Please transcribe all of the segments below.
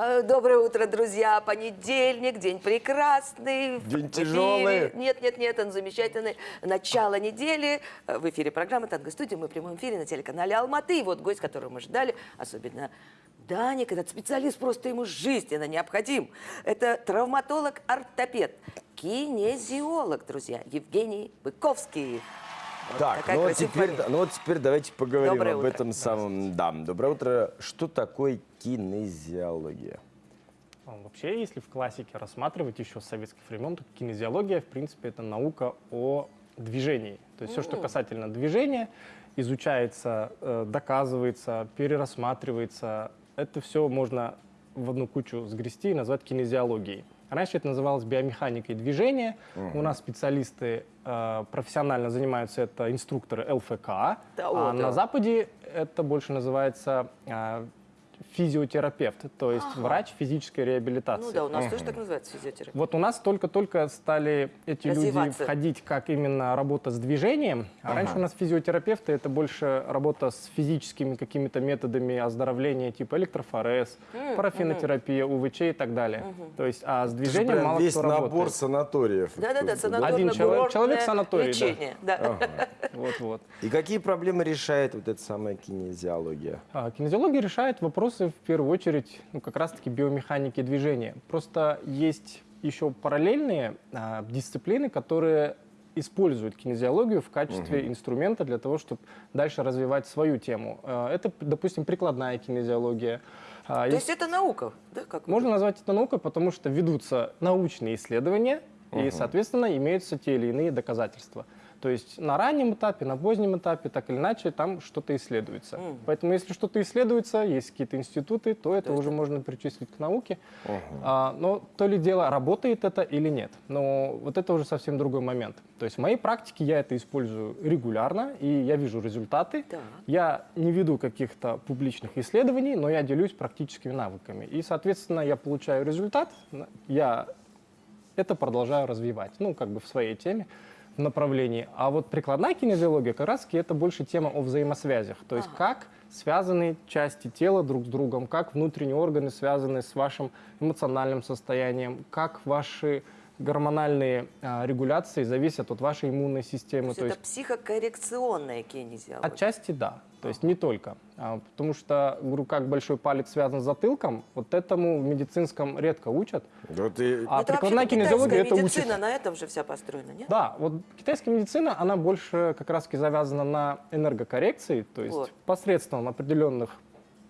Э, Доброе утро, друзья. Понедельник, день прекрасный. День тяжелый. Нет, нет, нет, он замечательный. Начало недели. Э, В эфире программа «Танго студия». Мы в прямом эфире на телеканале «Алматы». И вот гость, которого мы ждали, особенно Даник, этот специалист, просто ему жизненно необходим. Это травматолог-ортопед, кинезиолог, друзья, Евгений Быковский. Вот Так, ну вот, теперь, фамилия. ну вот теперь давайте поговорим Доброе об утро. этом самом. Да, доброе утро. Что такое кинезиология? А, Вообще, если в классике рассматривать еще с советских времен, то кинезиология, в принципе, это наука о движении. То есть все, что касательно движения, изучается, э, доказывается, перерассматривается. Это все можно в одну кучу сгрести и назвать кинезиологией. Раньше это называлось биомеханикой движения. У нас специалисты э, профессионально занимаются, это инструкторы ЛФК. Да, а о, на да. Западе это больше называется э, физиотерапевт, то есть врач физической реабилитации. Ну да, у нас тоже так называется физиотерапия. Вот у нас только-только стали эти люди входить как именно работа с движением. А раньше у нас физиотерапевты это больше работа с физическими какими-то методами оздоровления, типа электрофорез, парафинотерапия, УВЧ и так далее. То есть, а с движением мало весь кто набор работает. санаториев. Да-да-да, да? Один человек- человек санаторное санатории, да. лечение. Да. Вот-вот. И какие проблемы решает вот эта самая кинезиология? А, Кинезиология решает вопросы в первую очередь ну, как раз-таки биомеханики движения. Просто есть еще параллельные а, дисциплины, которые используют кинезиологию в качестве инструмента для того, чтобы дальше развивать свою тему. А, Это, допустим, прикладная кинезиология. А, То есть есть это наука, да? Как можно назвать это наукой, потому что ведутся научные исследования, и, соответственно, имеются те или иные доказательства. То есть на раннем этапе, на позднем этапе, так или иначе, там что-то исследуется. Поэтому если что-то исследуется, есть какие-то институты, то это уже можно причислить к науке. А, но то ли дело, работает это или нет. Но вот это уже совсем другой момент. То есть в моей практике я это использую регулярно, и я вижу результаты. Так. Я не веду каких-то публичных исследований, но я делюсь практическими навыками. И, соответственно, я получаю результат, я это продолжаю развивать, ну, как бы в своей теме, направлении. А вот прикладная кинезиология как раз это больше тема о взаимосвязях. То есть как связаны части тела друг с другом, как внутренние органы связаны с вашим эмоциональным состоянием, как ваши гормональные а, регуляции зависят от вашей иммунной системы. То есть это психокоррекционная кинезиология. Отчасти да, то есть не только. А, потому что, говорю, как большой палец связан с затылком, вот этому в медицинском редко учат. Вот и- А это прикладная кинезиология это медицина, учит. на этом же вся построена, нет? Да, вот китайская медицина, она больше как раз завязана на энергокоррекции, то есть Вот. посредством определенных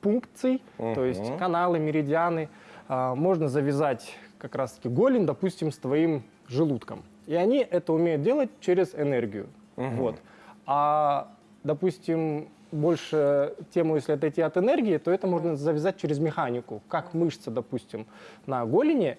пункций, то есть каналы, меридианы, а, можно завязать как раз-таки голень, допустим, с твоим желудком. И они это умеют делать через энергию. Вот. А, допустим, больше тему, если отойти от энергии, то это можно завязать через механику. Как мышца, допустим, на голени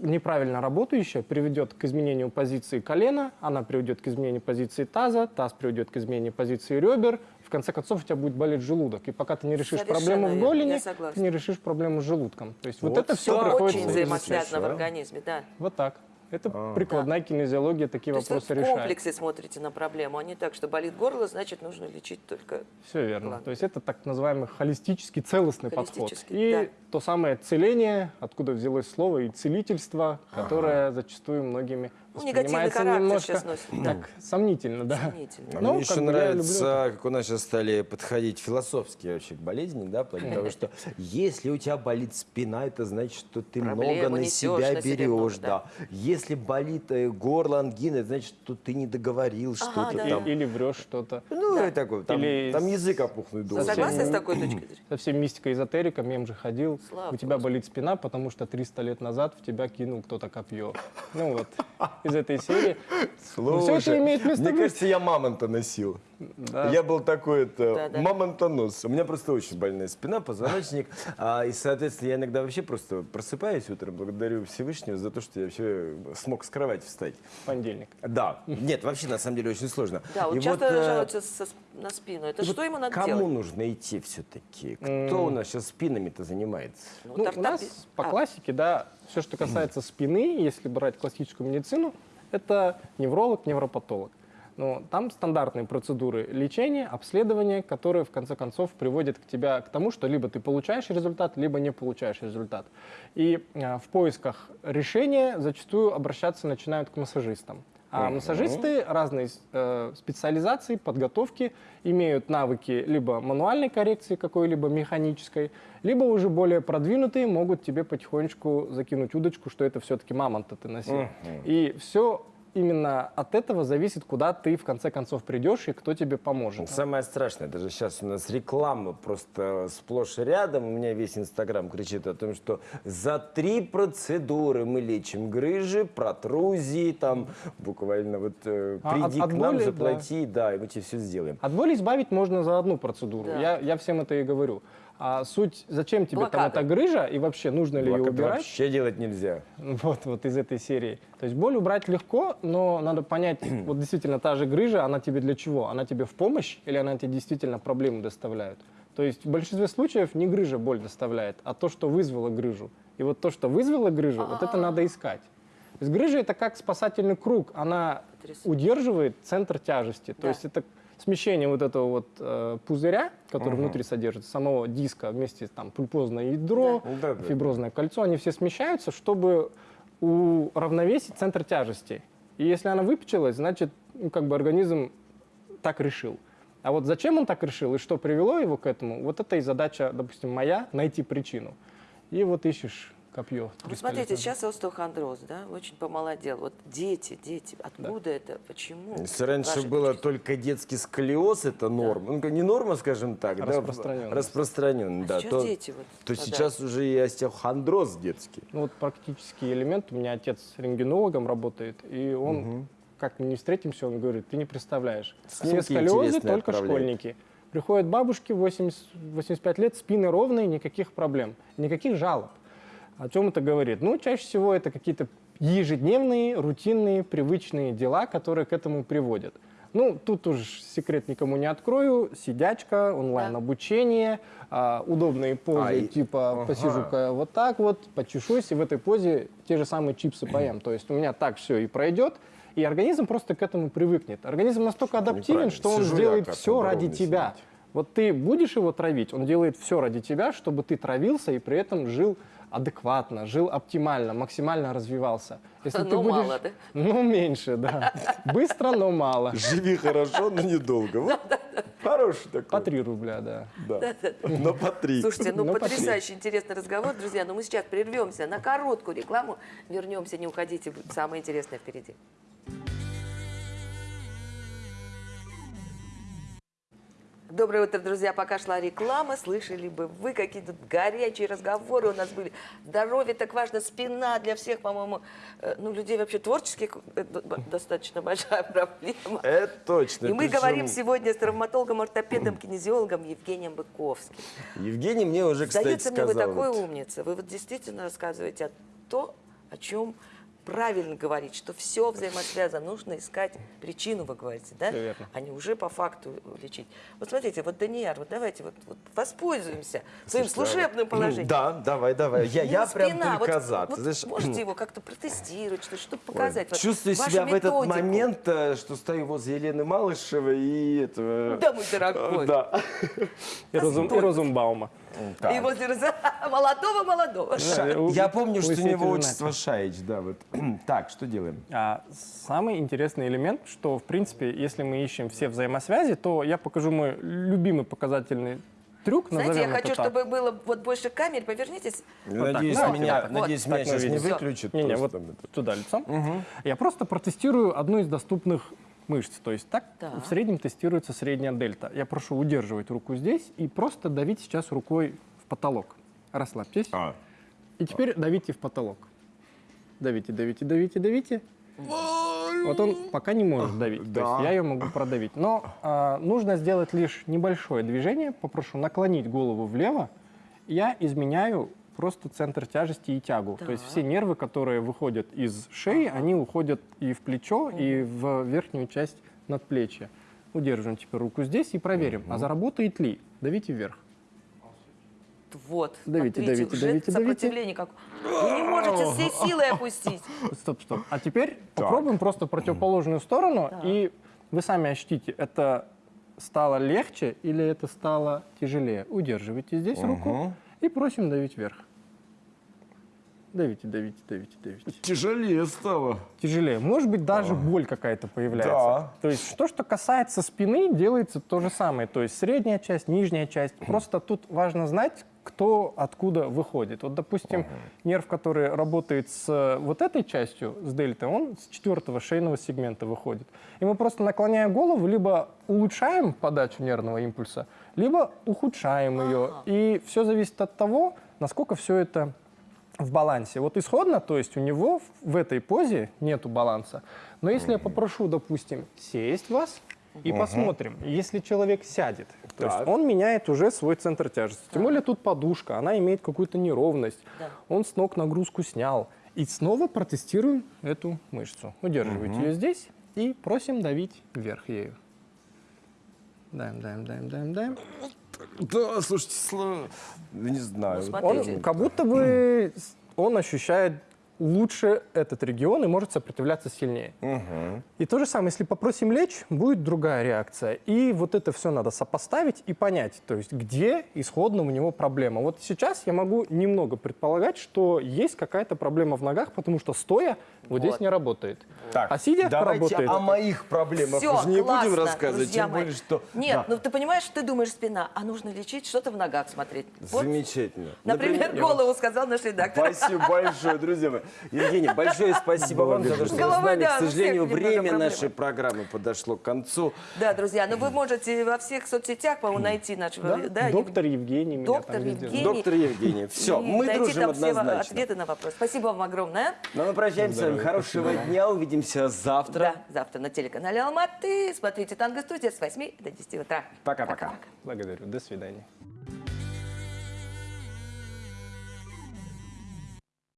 неправильно работающая приведет к изменению позиции колена, она приведет к изменению позиции таза, таз приведет к изменению позиции ребер, в конце концов у тебя будет болеть желудок. И пока ты не решишь Совершенно проблему в голени, ты не решишь проблему с желудком. То есть вот, Вот это все так. приходится Очень взаимосвязано в организме, да. Вот так. Это прикладная кинезиология такие То есть вы вопросы в решает. комплексе смотрите на проблему, а не так, что болит горло, значит, нужно лечить только... Все верно. Ладно. То есть это так называемый холистический, целостный подход. Холистический, И да. то самое целение, откуда взялось слово, и целительство, которое зачастую многими Ну, негативный характер немножко сейчас носит. так сомнительно, да. Сомнительно. А Ну, Мне еще как бы я люблю нравится, как у нас сейчас стали подходить философские вообще к болезни, да, того, что если у тебя болит спина, это значит, что ты много на себя берешь, да. Если болит э, горло, ангина, это значит, что ты не договорил что-то да, там. Или врешь что-то. Ну, и такое, там, Или там с- язык опухнуть должен. согласны с такой точкой зрения? Совсем мистика эзотерика, мем же ходил. Слава у тебя болит спина, потому что 300 лет назад в тебя кинул кто-то копье. Ну вот, из этой серии. Ну, всё это Слушай, имеет место мне быть. кажется, я мамонта носил. Да. Я был такой это Да-да. мамонтонос. У меня просто очень больная спина, позвоночник. А, и, соответственно, я иногда вообще просто просыпаюсь утром, благодарю Всевышнего за то, что я вообще смог с кровати встать. Понедельник. Да. Нет, вообще, на самом деле, очень сложно. Да, вот И часто э, жалуются со на спину. Это что вот ему надо кому делать? нужно идти все-таки? Кто у нас сейчас спинами-то занимается? Ну, Ну, у нас по А, классике, да, все, что касается спины, если брать классическую медицину, это невролог, невропатолог. Но там стандартные процедуры лечения, обследования, которые в конце концов приводят к тебя к тому, что либо ты получаешь результат, либо не получаешь результат. И э, в поисках решения зачастую обращаться начинают к массажистам. А массажисты разной э, специализации, подготовки имеют навыки либо мануальной коррекции какой-либо механической, либо уже более продвинутые могут тебе потихонечку закинуть удочку, что это все-таки мамонта ты носил. И все именно от этого зависит, куда ты в конце концов придешь и кто тебе поможет. Самое страшное, даже сейчас у нас реклама просто сплошь и рядом. У меня весь Инстаграм кричит о том, что за три процедуры мы лечим грыжи, протрузии, там буквально вот э, А, от- приди от к нам, боли, заплати, да. и мы тебе все сделаем. От боли избавить можно за одну процедуру. Да. Я, я всем это и говорю. А суть, зачем тебе там Блокада. эта грыжа и вообще нужно ли ее убирать? вообще делать нельзя. Вот, вот из этой серии. То есть боль убрать легко, но надо понять, вот действительно та же грыжа, она тебе для чего? Она тебе в помощь или она тебе действительно проблемы доставляет? То есть в большинстве случаев не грыжа боль доставляет, а то, что вызвало грыжу. И вот то, что вызвало грыжу, вот это надо искать. То есть грыжа это как спасательный круг, она Потрясающе. удерживает центр тяжести. То Да. есть это смещение вот этого вот э, пузыря, который внутри содержится, самого диска вместе там пульпозное ядро, Да. Да-да. фиброзное кольцо, они все смещаются, чтобы уравновесить центр тяжести. И если она выпечилась, значит, ну, как бы организм так решил. А вот зачем он так решил и что привело его к этому, вот это и задача, допустим, моя, найти причину. И вот ищешь копье. Вот три смотрите, сейчас остеохондроз, да, очень помолодел. Вот дети, дети, откуда это, почему? Если раньше Вашей было точки только детский сколиоз, это норма. Ну, не норма, скажем так, да, Распространенность. распространенный, А да. то, дети вот то сейчас уже и остеохондроз детский. Ну вот практический элемент. У меня отец рентгенологом работает, и он, как мы не встретимся, он говорит, ты не представляешь. Снимки Все сколиозы только отправляет. школьники. Приходят бабушки 80, 85 лет, спины ровные, никаких проблем, никаких жалоб. О чем это говорит? Ну, чаще всего это какие-то ежедневные, рутинные, привычные дела, которые к этому приводят. Ну, тут уж секрет никому не открою. Сидячка, онлайн-обучение, а, удобные позы, А, и- типа ага. посижу-ка вот так вот, почешусь, и в этой позе те же самые чипсы поем. То есть у меня так все и пройдет, и организм просто к этому привыкнет. Организм настолько адаптивен, что он Сижу сделает все ради тебя. сидеть. Вот ты будешь его травить, он делает все ради тебя, чтобы ты травился и при этом жил адекватно, жил оптимально, максимально развивался. Если ты Но будешь... мало, да? Ну, меньше, да. Быстро, но мало. Живи хорошо, но недолго. Вот Хороший такой. По 3 рубля, да. Да. Но по три. Слушайте, ну Ну, потрясающий интересный разговор, друзья. Но мы сейчас прервемся на короткую рекламу, вернемся, не уходите, самое интересное впереди. Доброе утро, друзья. Пока шла реклама, слышали бы вы, какие тут горячие разговоры у нас были. Здоровье так важно, спина для всех, по-моему, э, ну, людей вообще творческих э, достаточно большая проблема. Это точно. И мы Причем говорим сегодня с травматологом, ортопедом, кинезиологом Евгением Быковским. Евгений мне уже, кстати, Сдается мне, вы сказал. такой вот, умница. Вы вот действительно рассказываете о то, о чем правильно говорить, что все взаимосвязано. Нужно искать причину, вы говорите, да? Всё верно. А не уже по факту лечить. Вот смотрите, вот Данияр, вот давайте вот, вот воспользуемся своим служебным положением. Да, давай, давай. Я, Ну, я прям спина, только вот- за. Вот знаешь, можете его как-то протестировать, что- чтобы Ой, показать. вот Чувствую себя в этот момент, э, что стою возле Елены Малышевой и этого... Да, мой дорогой. Да. И, Розум, и Розумбаума. И возле Роза- молодого-молодого. Ша- Я помню, что у него отчество Шаич, да, вот. Так, что делаем? А самый интересный элемент, что, в принципе, если мы ищем все взаимосвязи, то я покажу мой любимый показательный трюк, Знаете, я хочу, так. чтобы было вот больше камер. Повернитесь. Надеюсь, так, меня, вот, надеюсь, так меня сейчас не выключат. Не-не, просто вот там туда лицом. Я просто протестирую одну из доступных мышц. То есть так Так. в среднем тестируется средняя дельта. Я прошу удерживать руку здесь и просто давить сейчас рукой в потолок. Расслабьтесь. А, И теперь давите в потолок. Давите, давите, давите, давите. Вот он пока не может давить. То Да. есть я ее могу продавить. Но а, нужно сделать лишь небольшое движение. Попрошу наклонить голову влево. Я изменяю просто центр тяжести и тягу. То есть Так. все нервы, которые выходят из шеи, они уходят и в плечо, и в верхнюю часть надплечья. Удерживаем теперь руку здесь и проверим, а заработает ли. Давите вверх. Вот. Давите, смотрите, давите, уже давите, давите. сопротивление как. Вы не можете всей силой опустить. Стоп, стоп. А теперь попробуем просто противоположную сторону Так. и Вы сами ощутите, это стало легче или это стало тяжелее. Удерживайте здесь руку и просим давить вверх. Давите, давите, давите, давите. Тяжелее стало. Тяжелее. Может быть, даже боль какая-то появляется. Да. То есть, то, что касается спины, делается то же самое. То есть, средняя часть, нижняя часть. Просто тут важно знать, кто откуда выходит. Вот, допустим, нерв, который работает с э, вот этой частью, с дельтой, он с четвертого шейного сегмента выходит. И мы просто наклоняя голову, либо улучшаем подачу нервного импульса, либо ухудшаем ее. И все зависит от того, насколько все это в балансе. Вот исходно, то есть у него в этой позе нету баланса. Но если я попрошу, допустим, сесть вас и посмотрим, если человек сядет, то есть Так. он меняет уже свой центр тяжести. Тем более тут подушка, она имеет какую-то неровность. Да. Он с ног нагрузку снял. И снова протестируем эту мышцу. Удерживайте ее здесь и просим давить вверх ею. Даем, даем, даем, даем, даем. Да, слушайте, сло- не знаю. Ну, Он как будто бы он ощущает лучше этот регион и может сопротивляться сильнее. И то же самое, если попросим лечь, будет другая реакция. И вот это все надо сопоставить и понять, то есть где исходно у него проблема. Вот сейчас я могу немного предполагать, что есть какая-то проблема в ногах, потому что стоя вот, здесь Вот. не работает. Так, а сидя давайте работает. о моих проблемах Все, уже не классно, будем рассказывать, друзья тем мои. более, что... Нет, Да, ну ты понимаешь, ты думаешь спина, а нужно лечить что-то в ногах смотреть. Вот, Замечательно. например, вам- голову сказал наш редактор. Спасибо большое, друзья мои. Евгений, большое спасибо вам за то, что вы с нами. К сожалению, время нашей программы подошло к концу. Да, друзья, но вы можете во всех соцсетях, по-моему, найти нашего... Да, доктор Евгений доктор Евгений. Доктор Евгений. Все, мы найти дружим там все однозначно. ответы на вопрос. Спасибо вам огромное. Ну, мы прощаемся с вами. Хорошего дня. Увидимся завтра. Да, завтра на телеканале Алматы. Смотрите «Танго Студия» с 8 до 10 утра. Пока-пока. Благодарю. До свидания.